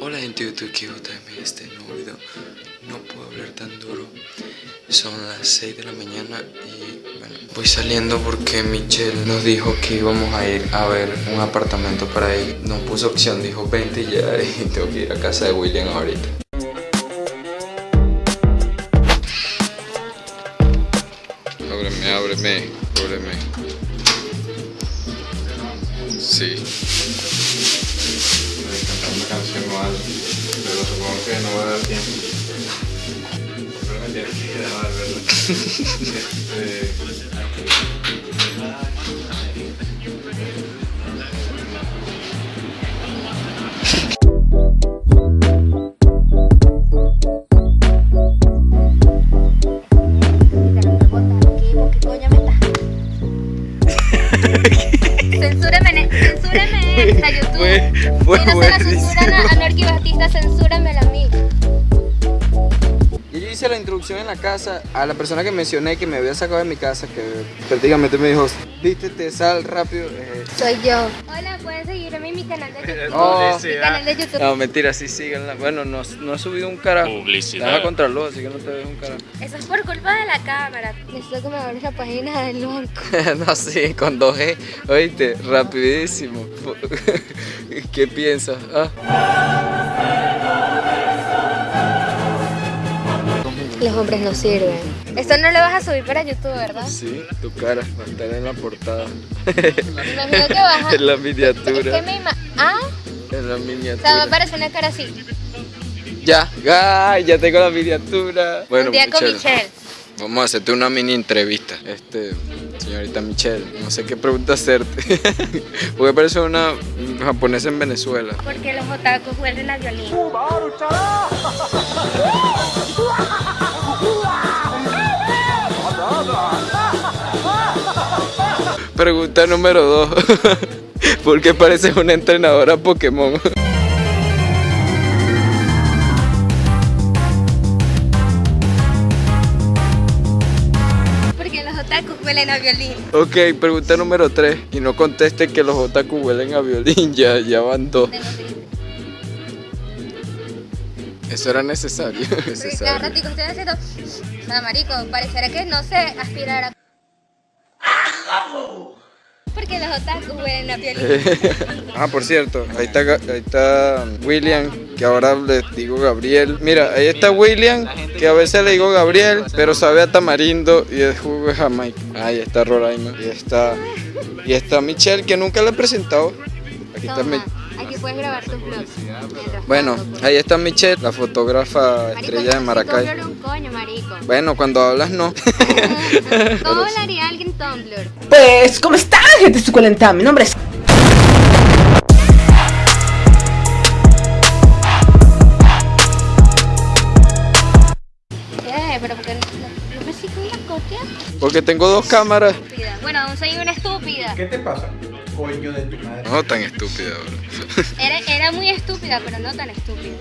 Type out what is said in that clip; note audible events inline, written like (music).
Hola gente de YouTube, aquí JM este nuevo video. No puedo hablar tan duro. Son las 6 de la mañana y bueno Voy saliendo porque Michelle nos dijo que íbamos a ir a ver un apartamento para ir No puso opción, dijo 20 y ya (laughs) y tengo que ir a casa de William ahorita Ábreme, ábreme, ábreme Sí una canción o algo, pero supongo que no va a dar tiempo. Pero me tienes que grabar, ¿verdad? (laughs) este... Fue- fue buenísimo. censuran a, a Norky Batista, censúramela a mí. Hice la introducción en la casa a la persona que mencioné que me había sacado de mi casa, que prácticamente me dijo, vístete, sal rápido. eh, Soy yo. Hola, pueden seguirme en mi canal de YouTube. Oh. Mi canal de YouTube. No, mentira, sí, síganla. Bueno, no, no he subido un carajo. Publicidad. Estás a contraluz, así que no te ves un carajo. Eso es por culpa de la cámara. Necesito que me abres la página del banco. (laughs) no, sí, con 2G. Oíste, rapidísimo. (laughs) ¿Qué piensas? Ah. Los hombres no sirven. Esto no lo vas a subir para YouTube, ¿verdad? Sí, tu cara va a estar en la portada. Me imagino que vas (laughs) a... en la Es miniatura. que me ima... Ah, En la o sea, me miniatura. aparece una cara así. Ya, ay, ya tengo la miniatura. Bueno, Un día con Michelle, Michelle. Vamos a hacerte una mini entrevista. Este, señorita Michelle, no sé qué pregunta hacerte. (laughs) Porque parece una japonesa en Venezuela. Porque los otakus huelen a violín. (laughs) Pregunta número dos. (laughs) ¿Por qué pareces una entrenadora Pokémon? Porque los otakus huelen a violín. Ok, pregunta número 3. Y no conteste que los otaku huelen a violín, (laughs) ya, ya van dos. Eso era necesario. (laughs) Cada necesario. ratico estoy haciendo... O sea, marico, pareciera que no sé aspirar a... Porque los otakus huelen a violín. (laughs) ah, por cierto, ahí está, ahí está William, que ahora le digo Gabriel. Mira, ahí está William, que a veces le digo Gabriel, pero sabe a tamarindo y es jugo de Jamaica. Ahí está Roraima. Y está, y está Michelle, que nunca le he presentado. Aquí está Mi- Puedes grabar tus vlogs. Bueno, tanto. ahí está Michelle, la fotógrafa Marico, estrella de Maracay. Tumblr un coño, marico. Bueno, cuando hablas no. (laughs) ¿Cómo hablaría alguien Tumblr? Pues, ¿cómo están, gente suculenta? Mi nombre es... ¿Qué? ¿Pero porque tengo dos cámaras. Bueno, aún soy una estúpida. ¿Qué te pasa? Coño de tu madre. No tan estúpida, bro. Era, era muy estúpida, pero no tan estúpida.